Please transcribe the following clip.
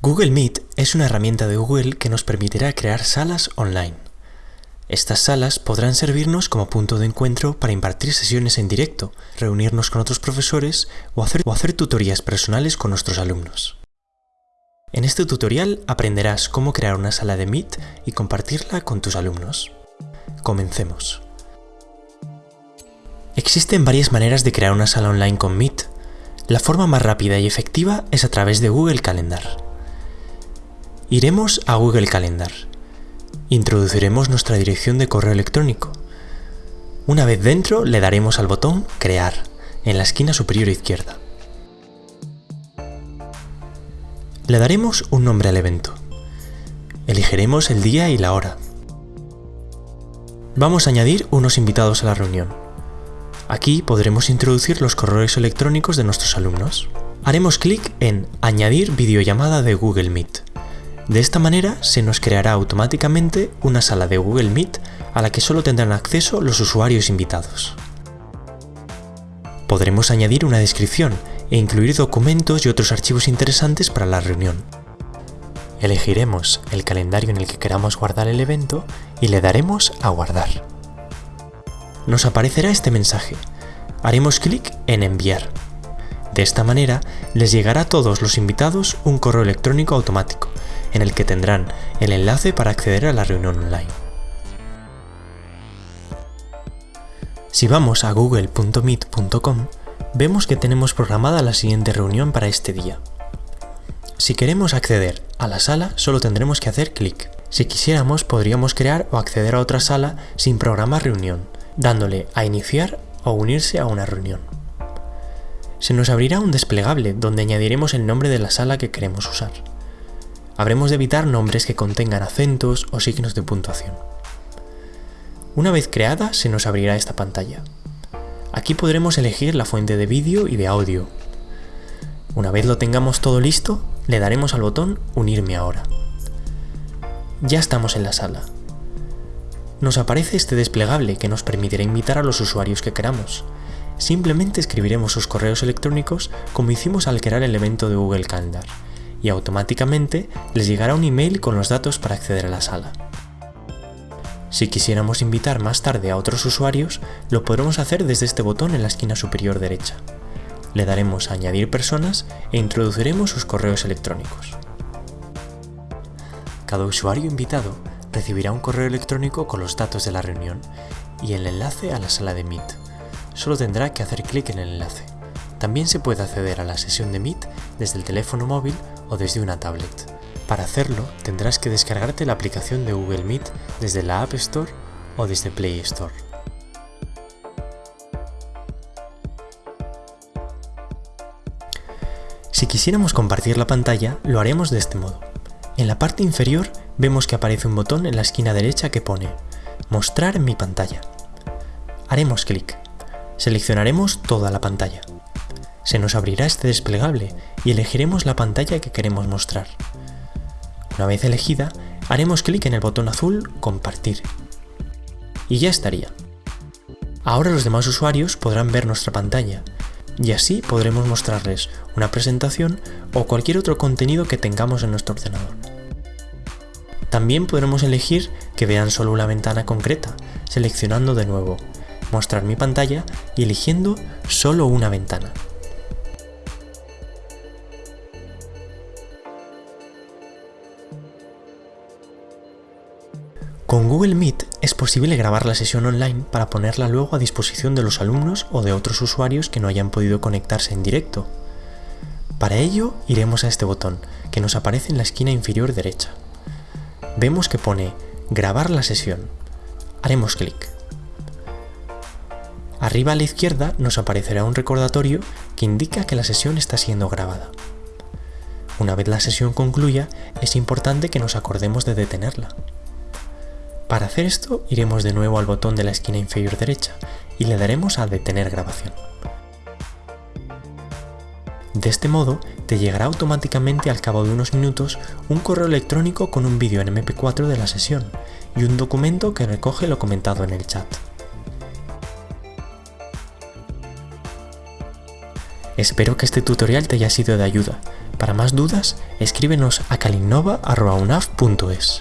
Google Meet es una herramienta de Google que nos permitirá crear salas online. Estas salas podrán servirnos como punto de encuentro para impartir sesiones en directo, reunirnos con otros profesores o hacer, o hacer tutorías personales con nuestros alumnos. En este tutorial aprenderás cómo crear una sala de Meet y compartirla con tus alumnos. Comencemos. Existen varias maneras de crear una sala online con Meet. La forma más rápida y efectiva es a través de Google Calendar. Iremos a Google Calendar. Introduciremos nuestra dirección de correo electrónico. Una vez dentro le daremos al botón Crear en la esquina superior izquierda. Le daremos un nombre al evento. Elegiremos el día y la hora. Vamos a añadir unos invitados a la reunión. Aquí podremos introducir los correos electrónicos de nuestros alumnos. Haremos clic en Añadir videollamada de Google Meet. De esta manera se nos creará automáticamente una sala de Google Meet a la que solo tendrán acceso los usuarios invitados. Podremos añadir una descripción e incluir documentos y otros archivos interesantes para la reunión. Elegiremos el calendario en el que queramos guardar el evento y le daremos a guardar. Nos aparecerá este mensaje. Haremos clic en enviar. De esta manera les llegará a todos los invitados un correo electrónico automático en el que tendrán el enlace para acceder a la reunión online. Si vamos a google.meet.com, vemos que tenemos programada la siguiente reunión para este día. Si queremos acceder a la sala, solo tendremos que hacer clic. Si quisiéramos, podríamos crear o acceder a otra sala sin programar reunión, dándole a iniciar o unirse a una reunión. Se nos abrirá un desplegable donde añadiremos el nombre de la sala que queremos usar habremos de evitar nombres que contengan acentos o signos de puntuación. Una vez creada se nos abrirá esta pantalla. Aquí podremos elegir la fuente de vídeo y de audio. Una vez lo tengamos todo listo, le daremos al botón Unirme ahora. Ya estamos en la sala. Nos aparece este desplegable que nos permitirá invitar a los usuarios que queramos. Simplemente escribiremos sus correos electrónicos como hicimos al crear el evento de Google Calendar y automáticamente les llegará un email con los datos para acceder a la sala. Si quisiéramos invitar más tarde a otros usuarios, lo podremos hacer desde este botón en la esquina superior derecha. Le daremos a añadir personas e introduciremos sus correos electrónicos. Cada usuario invitado recibirá un correo electrónico con los datos de la reunión y el enlace a la sala de Meet. Solo tendrá que hacer clic en el enlace. También se puede acceder a la sesión de Meet desde el teléfono móvil o desde una tablet. Para hacerlo tendrás que descargarte la aplicación de Google Meet desde la App Store o desde Play Store. Si quisiéramos compartir la pantalla, lo haremos de este modo. En la parte inferior vemos que aparece un botón en la esquina derecha que pone Mostrar mi pantalla. Haremos clic. Seleccionaremos toda la pantalla se nos abrirá este desplegable y elegiremos la pantalla que queremos mostrar. Una vez elegida, haremos clic en el botón azul Compartir. Y ya estaría. Ahora los demás usuarios podrán ver nuestra pantalla, y así podremos mostrarles una presentación o cualquier otro contenido que tengamos en nuestro ordenador. También podremos elegir que vean solo una ventana concreta, seleccionando de nuevo Mostrar mi pantalla y eligiendo solo una ventana. Con Google Meet es posible grabar la sesión online para ponerla luego a disposición de los alumnos o de otros usuarios que no hayan podido conectarse en directo. Para ello iremos a este botón, que nos aparece en la esquina inferior derecha. Vemos que pone Grabar la sesión. Haremos clic. Arriba a la izquierda nos aparecerá un recordatorio que indica que la sesión está siendo grabada. Una vez la sesión concluya, es importante que nos acordemos de detenerla. Para hacer esto, iremos de nuevo al botón de la esquina inferior derecha y le daremos a detener grabación. De este modo, te llegará automáticamente al cabo de unos minutos un correo electrónico con un vídeo en MP4 de la sesión y un documento que recoge lo comentado en el chat. Espero que este tutorial te haya sido de ayuda. Para más dudas, escríbenos a calinnova.unaf.es.